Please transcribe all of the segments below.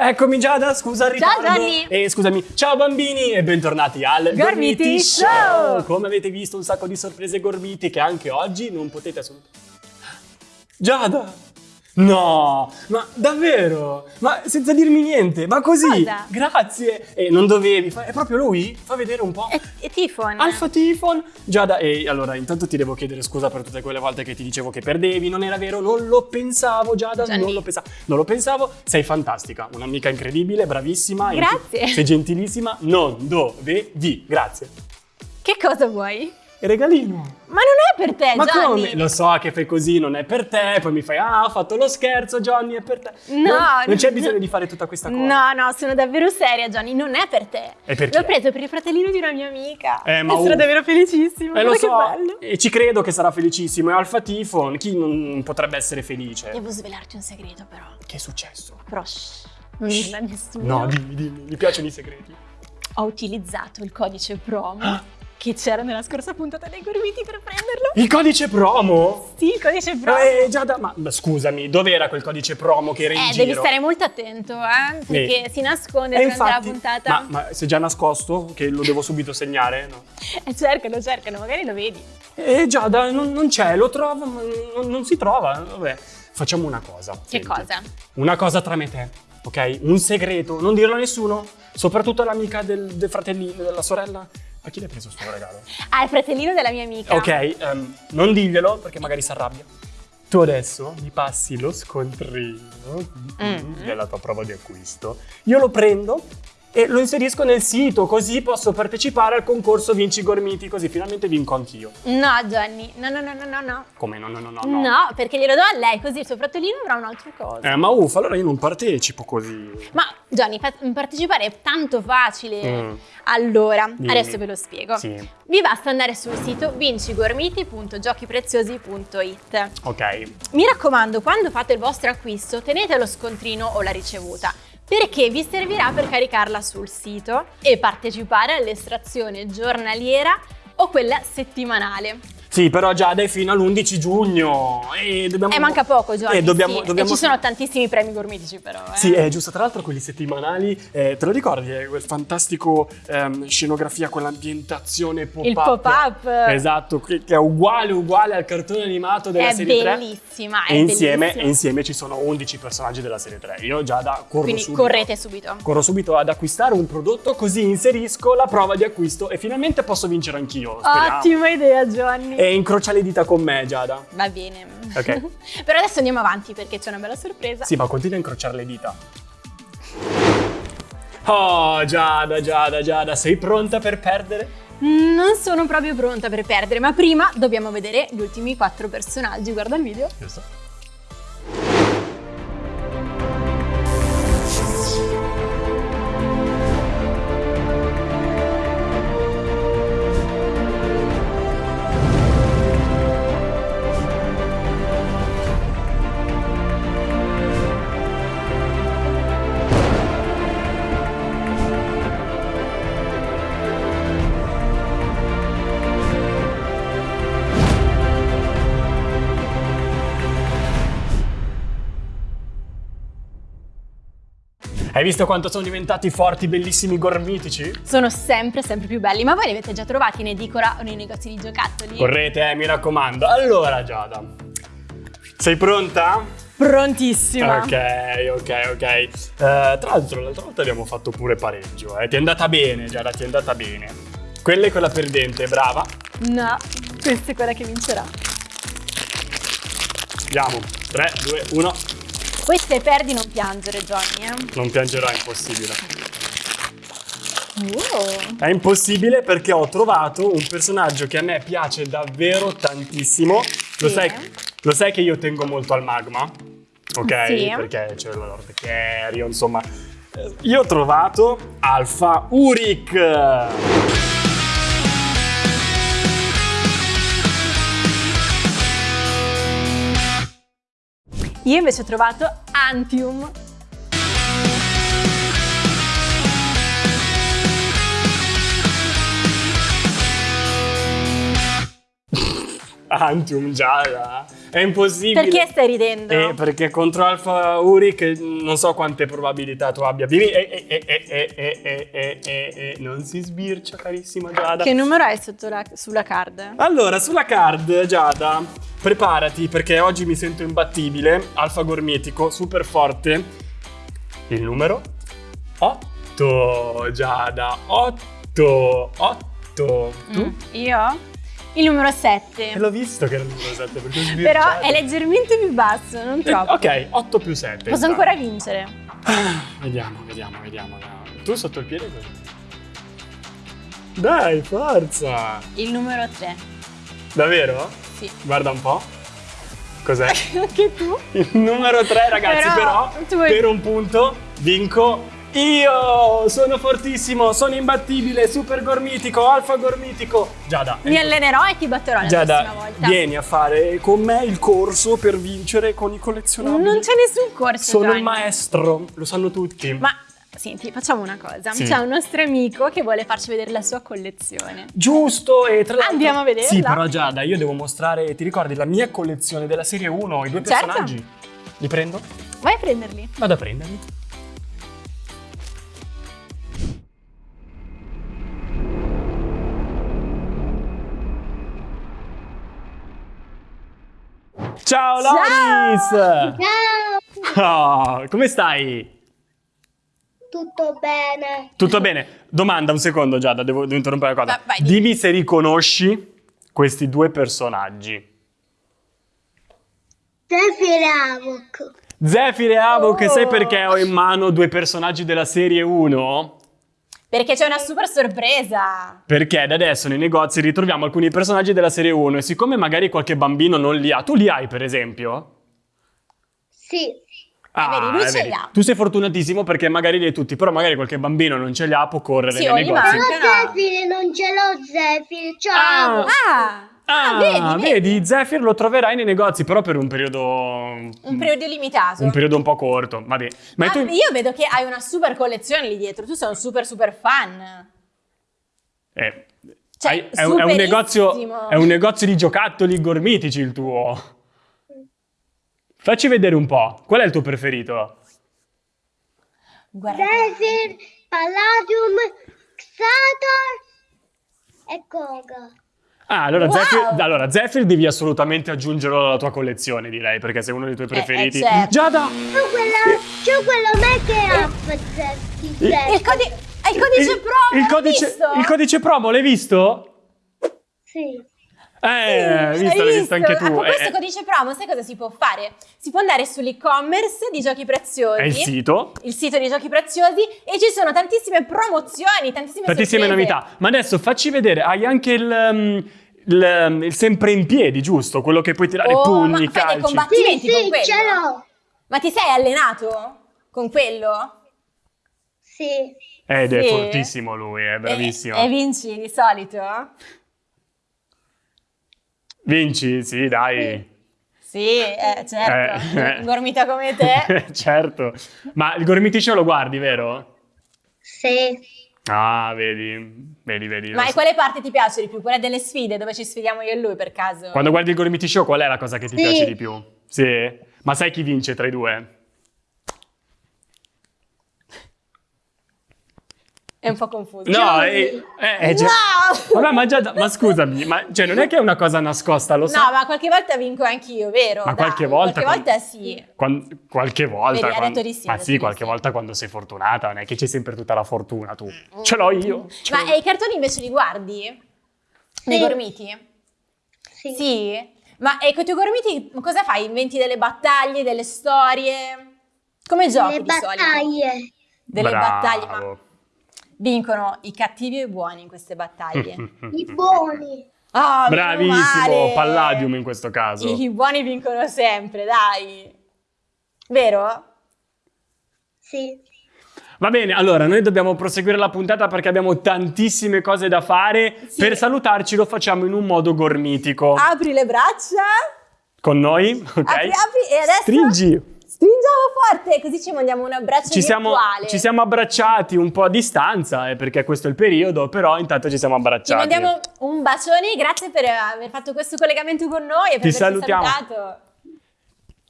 Eccomi Giada, scusa il ritardo. Gianni. E scusami, ciao bambini e bentornati al Gormiti Show. Come avete visto un sacco di sorprese gormiti che anche oggi non potete assolutamente... Giada! No, ma davvero? Ma senza dirmi niente, ma così? Cosa? Grazie! E non dovevi, è proprio lui? Fa vedere un po'. E, e Tifon? Alfa Tifon Giada, e allora intanto ti devo chiedere scusa per tutte quelle volte che ti dicevo che perdevi, non era vero, non lo pensavo Giada, Gianni. non lo pensavo, non lo pensavo, sei fantastica, un'amica incredibile, bravissima, Grazie. sei gentilissima, non dovevi, grazie. Che cosa vuoi? Regalino. Ma non è per te, Ma Gianni. come? Lo so che fai così, non è per te, poi mi fai, ah, ho fatto lo scherzo, Johnny, è per te. No, non, non c'è no. bisogno di fare tutta questa cosa. No, no, sono davvero seria, Johnny. Non è per te. E per L'ho è? preso per il fratellino di una mia amica. Eh, ma e sono uh. davvero felicissima. Eh, lo so, bello. e ci credo che sarà felicissimo. È Alfa Tifon, chi non potrebbe essere felice? Devo svelarti un segreto, però. Che è successo? Però, shh, non dirlo a nessuno. No, dimmi, dimmi, mi piacciono i segreti. Ho utilizzato il codice promo Ah. Che c'era nella scorsa puntata dei Gormiti per prenderlo. Il codice promo? Sì, il codice promo. Eh, già da... Ma ma scusami, dov'era quel codice promo che era in Eh, giro? devi stare molto attento, eh, perché si nasconde Eh, durante infatti, la puntata. Ma, ma si è già nascosto? Che lo devo subito segnare? No. Eh, cercano, cercano, magari lo vedi. Eh, Giada, non, non c'è, lo trovo, ma non, non si trova. Vabbè, facciamo una cosa. Che senti. cosa? Una cosa tra me e te, ok? Un segreto, non dirlo a nessuno, soprattutto all'amica del, del fratellino, della sorella. A chi l'hai preso sto regalo? Ah, il fratellino della mia amica. Ok, ehm, non diglielo perché magari si arrabbia. Tu adesso mi passi lo scontrino Mm. della tua prova di acquisto. Io lo prendo e lo inserisco nel sito, così posso partecipare al concorso Vinci Gormiti, così finalmente vinco anch'io. No, Johnny, no, no, no, no, no, no. Come no, no, no, no. No, no. perché glielo do a lei, così il suo fratellino avrà un'altra cosa. Eh, ma uffa, allora io non partecipo così. Ma fa- partecipare è tanto facile. Mm. Allora, Dimmi. adesso ve lo spiego. Sì. Vi basta andare sul sito vincigormiti.giochipreziosi.it. Ok. Mi raccomando, quando fate il vostro acquisto, tenete lo scontrino o la ricevuta, perché vi servirà per caricarla sul sito e partecipare all'estrazione giornaliera o quella settimanale. Sì, però già dai fino all'11 giugno. E dobbiamo... Eh, manca poco, Johnny. Eh, dobbiamo, sì. dobbiamo... E ci sono tantissimi premi gormitici, però. Eh. Sì, è giusto. Tra l'altro, quelli settimanali, eh, te lo ricordi? Eh, quel fantastico ehm, scenografia con l'ambientazione pop-up. Il pop-up. Esatto, che, è uguale, uguale al cartone animato della È serie 3. bellissima, è E insieme, bellissima. e insieme ci sono 11 personaggi della serie 3. Io già da corro Quindi subito. correte subito. Corro subito ad acquistare un prodotto, così inserisco la prova di acquisto e finalmente posso vincere anch'io. Ottima idea, Johnny. E incrocia le dita con me, Giada. Va bene. Ok. però adesso andiamo avanti perché c'è una bella sorpresa. Sì, ma continua a incrociare le dita. Oh, Giada, Giada, Giada, sei pronta per perdere? Non sono proprio pronta per perdere, ma prima dobbiamo vedere gli ultimi quattro personaggi. Guarda il video. Giusto. Hai visto quanto sono diventati forti, bellissimi, gormitici? Sono sempre, sempre più belli, ma voi li avete già trovati in edicola o nei negozi di giocattoli? Correte, eh, mi raccomando. Allora, Giada, sei pronta? Prontissima. Ok, ok, ok. Eh, tra l'altro, l'altra volta abbiamo fatto pure pareggio, eh. Ti è andata bene, Giada, ti è andata bene. Quella è quella perdente, brava. No, questa è quella che vincerà. Andiamo. 3, 2, 1. Poi se perdi non piangere, Johnny, eh. Non piangerò, è impossibile. Oh. È impossibile perché ho trovato un personaggio che a me piace davvero tantissimo. Lo, Sì. sai, lo sai che io tengo molto al magma? Ok? Sì. Perché c'è la Lord Kerio, insomma. Eh, Io ho trovato Alpha Uric. Io invece ho trovato Antium. Antium già, è impossibile. Perché stai ridendo? Eh, perché contro Alfa Uric non so quante probabilità tu abbia. Vieni, eh, eh, non si sbircia, carissima Giada. Che numero hai la, sulla card? Allora, sulla card, Giada, preparati perché oggi mi sento imbattibile. Alfa Gormitico, super forte. Il numero 8, Giada, 8, 8. Tu? Mm, io? Il numero 7. E l'ho visto che era il numero 7 perché ho. Però è leggermente più basso, non troppo. Ok, 8 più 7. Posso ancora vincere. Vediamo, vediamo, vediamo. vediamo. Tu sotto il piede cosa? Dai, forza! Il numero 3. Davvero? Sì. Guarda un po'. Cos'è? Anche tu? Il numero 3, ragazzi, Però, però, per un punto vinco io! Sono fortissimo, sono imbattibile, super gormitico, alfa gormitico. Giada, Mi allenerò e ti batterò la Giada, prossima volta. vieni a fare con me il corso per vincere con i collezionabili. Non c'è nessun corso. Sono il Gianni. maestro, lo sanno tutti. Ma senti, facciamo una cosa. Sì. C'è un nostro amico che vuole farci vedere la sua collezione. Giusto, e tra l'altro... Andiamo a vederla. Sì, però Giada, io devo mostrare, ti ricordi, la mia collezione della serie 1, i due Certo. personaggi? Li prendo? Vai a prenderli. Vado a prenderli. Ciao Loris! Ciao, Oh, come stai? tutto bene? Tutto bene? Domanda, un secondo Giada, devo, devo interrompere una cosa. Va- vai, dimmi. Dimmi se riconosci questi due personaggi. Zephyr e Havok. Zephyr e Havok, Oh. sai perché ho in mano due personaggi della serie 1? Perché c'è una super sorpresa. Perché da adesso nei negozi ritroviamo alcuni personaggi della serie 1 e siccome magari qualche bambino non li ha, tu li hai per esempio? Sì, vedi, lui eh, ce li ha. Tu sei fortunatissimo perché magari li hai tutti, però magari qualche bambino non ce li ha, può correre Sì, nei negozi. no. Zephyr non ce l'ho Zephyr, c'ho Ah. Ah, Ah, ah, vedi, vedi, Zephyr lo troverai nei negozi, però per un periodo... Un periodo limitato. Un periodo un po' corto, vabbè. Ma Ah, tu... Io vedo che hai una super collezione lì dietro. Tu sei un super super fan. Eh, Cioè, hai- è, un, è un negozio, è un negozio di giocattoli gormitici il tuo. Facci vedere un po'. Qual è il tuo preferito? Guarda. Zephyr, Palladium, Xator e Koga. Ah, allora, Wow! Zephyr, allora Zephyr devi assolutamente aggiungerlo alla tua collezione, direi, perché sei uno dei tuoi eh, preferiti. certo. Giada! C'ho quella, c'ho quello make up Zephyr. Il, codi- il codice il, promo, il l'hai codice, visto? il codice promo, l'hai visto? Sì. Eh, Hai visto, l'hai visto anche tu. A proposito Eh, codice promo, sai cosa si può fare? Si può andare sull'e-commerce di giochi preziosi. è il sito. il sito di giochi preziosi e ci sono tantissime promozioni, tantissime, Tantissime sorprese. novità. Ma adesso facci vedere, hai anche il, um, il, um, il sempre in piedi, giusto? Quello che puoi tirare Oh, pugni, ma fai dei calci. combatti- Sì, con sì, quello. ce l'ho. Ma ti sei allenato con quello? Sì. Ed è Sì. fortissimo lui, è bravissimo. E, e vinci di solito? Vinci? Sì, dai. Sì, eh, certo. Eh, eh. Gormita come te. certo. Ma il gormiticcio lo guardi, vero? Sì. Ah, vedi, vedi, vedi. Ma e so. quale parte ti piace di più? Quella delle sfide dove ci sfidiamo io e lui per caso? Quando guardi il Gormiti Show, qual è la cosa che ti Sì. piace di più? Sì? Ma sai chi vince tra i due? È un po' confuso. No, eh, eh, eh, già- No! Vabbè, ma già, ma scusami, ma cioè, non è che è una cosa nascosta, lo so. No, ma qualche volta vinco anch'io, vero? Ma Dai, qualche volta Qualche quando- volta sì. Quan- qualche volta. Vedi, ha quan- detto di sì, ma sì, qualche sì. volta quando sei fortunata, non è che c'è sempre tutta la fortuna tu. Ce l'ho io. ce Ma l'ho e i cartoni invece li guardi? Nei Sì. gormiti? Sì. Sì? Ma e con i tuoi gormiti cosa fai? Inventi delle battaglie, delle storie? Come giochi Le di solito? battaglie. Delle Bravo. battaglie, ma vincono i cattivi o i buoni in queste battaglie? I buoni. Meno Bravissimo. Palladium in questo caso. I buoni vincono sempre, dai. Vero? Sì. Va bene, allora noi dobbiamo proseguire la puntata perché abbiamo tantissime cose da fare. Sì. Per salutarci lo facciamo in un modo gormitico. Apri le braccia. con noi, ok? Apri, apri e adesso Stringi. Stringiamo forte così ci mandiamo un abbraccio Ci siamo, virtuale. ci siamo abbracciati un po' a distanza, eh, perché questo è il periodo, però intanto ci siamo Ci abbracciati. mandiamo un bacione, grazie per aver fatto questo collegamento con noi e per Ti averci salutiamo. salutato.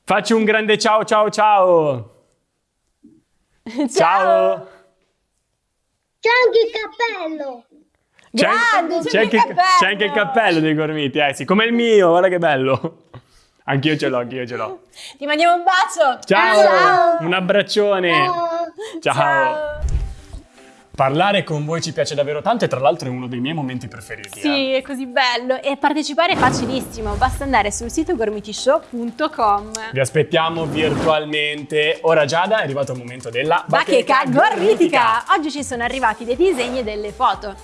Facci un grande ciao ciao ciao. Ciao. C'è anche il cappello. C'è, anche il cappello. c'è anche il cappello dei gormiti, eh sì, come il mio, guarda che bello. Anch'io ce l'ho, anch'io ce l'ho. Ti mandiamo un bacio. Ciao, Ciao. un abbraccione. Ciao. Ciao. Parlare con voi ci piace davvero tanto e tra l'altro è uno dei miei momenti preferiti. eh. Sì, è così bello. E partecipare è facilissimo, basta andare sul sito gormitishow.com. Vi aspettiamo virtualmente. Ora Giada è arrivato il momento della Bacheca gormitica! Oggi ci sono arrivati dei disegni e delle foto.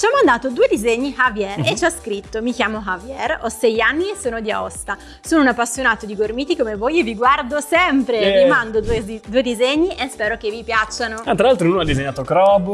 Ci ha mandato due disegni Javier Mhm. e ci ha scritto Mi chiamo Javier, ho sei anni e sono di Aosta. Sono un appassionato di gormiti come voi e vi guardo sempre. Eh. Vi mando due, due disegni e spero che vi piacciono. Ah, tra l'altro uno ha disegnato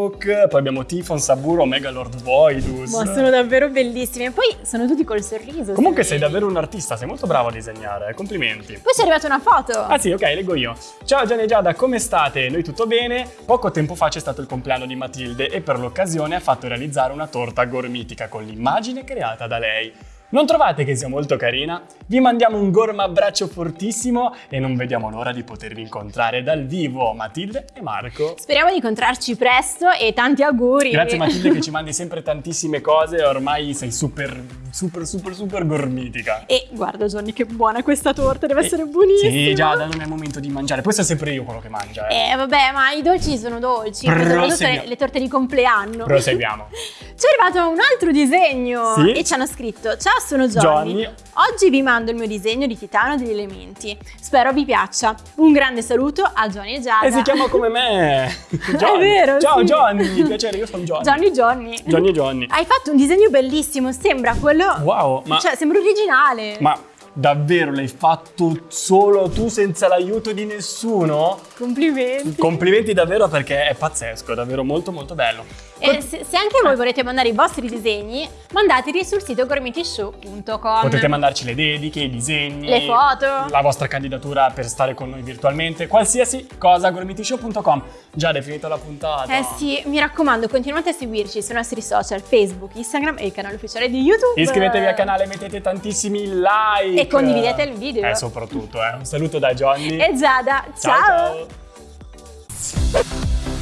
Crowbook, poi abbiamo Tifon, Saburo, Omega Lord Voidus. Ma sono davvero bellissimi. E poi sono tutti col sorriso. Comunque se sei vedi. davvero un artista, sei molto bravo a disegnare, complimenti. Poi ci è arrivata una foto. Ah sì, ok, leggo io. Ciao Gianni e Giada, come state? Noi tutto bene? Poco tempo fa c'è stato il compleanno di Matilde e per l'occasione ha fatto realizzare una torta gormitica con l'immagine creata da lei. Non trovate che sia molto carina? Vi mandiamo un gorma abbraccio fortissimo e non vediamo l'ora di potervi incontrare dal vivo, Matilde e Marco. Speriamo di incontrarci presto e tanti auguri. Grazie Matilde che ci mandi sempre tantissime cose, ormai sei super, super, super, super gormitica. E guarda Johnny che buona questa torta, deve essere buonissima. Sì, già, non è momento di mangiare. Poi sono sempre io quello che mangia, eh. Eh vabbè, ma i dolci sono dolci, soprattutto le, le torte di compleanno. Proseguiamo. Ci è arrivato un altro disegno Sì. e ci hanno scritto Ciao sono Johnny. Johnny. Oggi vi mando il mio disegno di titano degli elementi Spero vi piaccia Un grande saluto a Johnny e Giada E si chiama come me. Johnny. vero, Ciao sì. Johnny, piacere, io sono Johnny. Johnny Johnny Johnny e Johnny. Hai fatto un disegno bellissimo, sembra quello Wow, ma, Cioè sembra originale ma davvero l'hai fatto solo tu senza l'aiuto di nessuno? Complimenti Complimenti davvero perché è pazzesco, davvero molto molto bello. E se, se anche voi volete mandare i vostri disegni Mandateli sul sito gormitishow.com Potete mandarci le dediche, i disegni, Le foto. la vostra candidatura per stare con noi virtualmente, qualsiasi cosa, gormitishow.com. Già, è finita la puntata. Eh sì, mi raccomando, continuate a seguirci sui nostri social, Facebook, Instagram e il canale ufficiale di YouTube. Iscrivetevi al canale, mettete tantissimi like. E condividete il video. Eh, soprattutto, eh. Un saluto da Johnny. E Giada, ciao. ciao.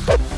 ciao.